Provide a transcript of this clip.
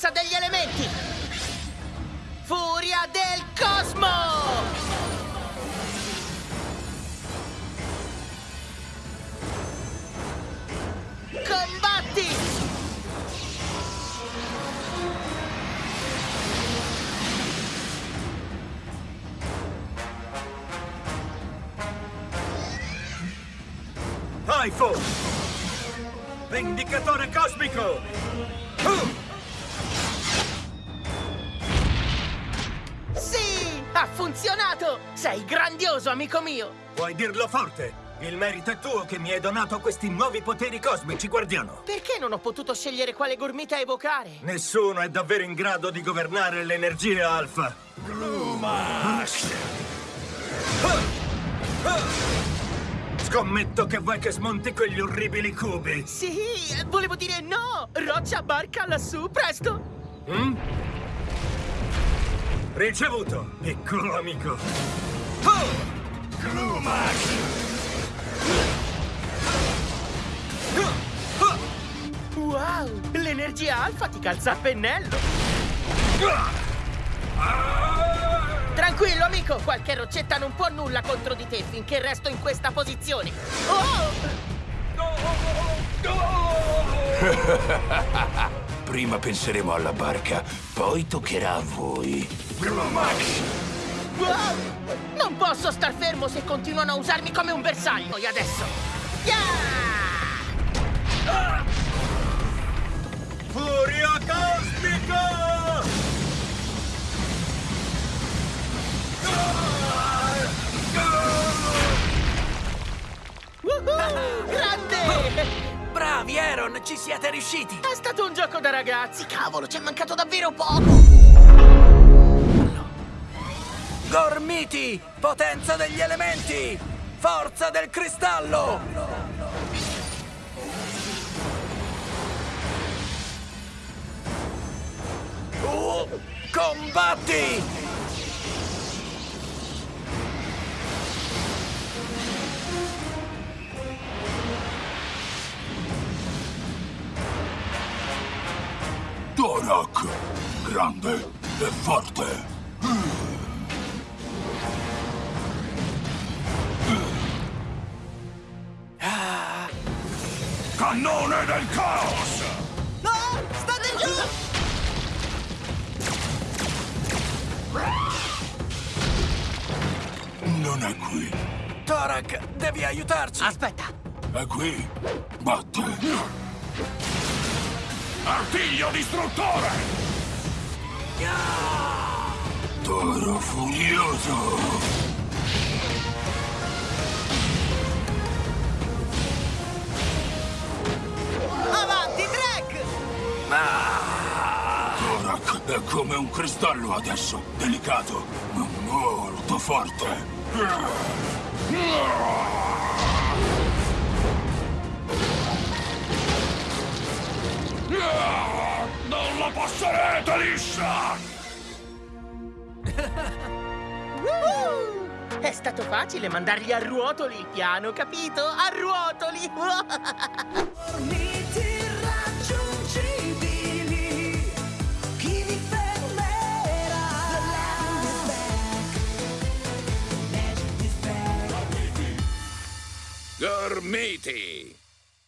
potenza degli elementi! Furia del cosmo! Combatti! Typho! Vendicatore cosmico! Uh! Ha funzionato! Sei grandioso, amico mio! Puoi dirlo forte! Il merito è tuo che mi hai donato questi nuovi poteri cosmici, guardiano! Perché non ho potuto scegliere quale gormita evocare? Nessuno è davvero in grado di governare l'energia alfa! Lumax! Scommetto che vuoi che smonti quegli orribili cubi! Sì, volevo dire no! Roccia barca lassù, presto! Mm? Ricevuto, piccolo amico! Oh! Wow! L'energia alfa ti calza a pennello! Tranquillo, amico! Qualche roccetta non può nulla contro di te finché resto in questa posizione! Oh! Prima penseremo alla barca, poi toccherà a voi. Wow! Non posso star fermo se continuano a usarmi come un bersaglio io adesso! Yeah! Furia cosmica! Woohoo! Bravi, Aaron, ci siete riusciti! È stato un gioco da ragazzi! Cavolo, ci è mancato davvero poco! Gormiti! Potenza degli elementi! Forza del cristallo! Uh, combatti! Dorak! Grande e forte! Cannone del caos! No! State giù! Non è qui. Torak, devi aiutarci! Aspetta! È qui. Batte. Artiglio distruttore! Toro furioso! Avanti, Drek! Torak è come un cristallo adesso, delicato, ma molto forte. Non passerete liscia! Woohoo! È stato facile mandargli a ruotoli il piano, capito? A ruotoli! Miti irraggiungibili, chi vi fermerà? The land is back, magic is back. Gormiti!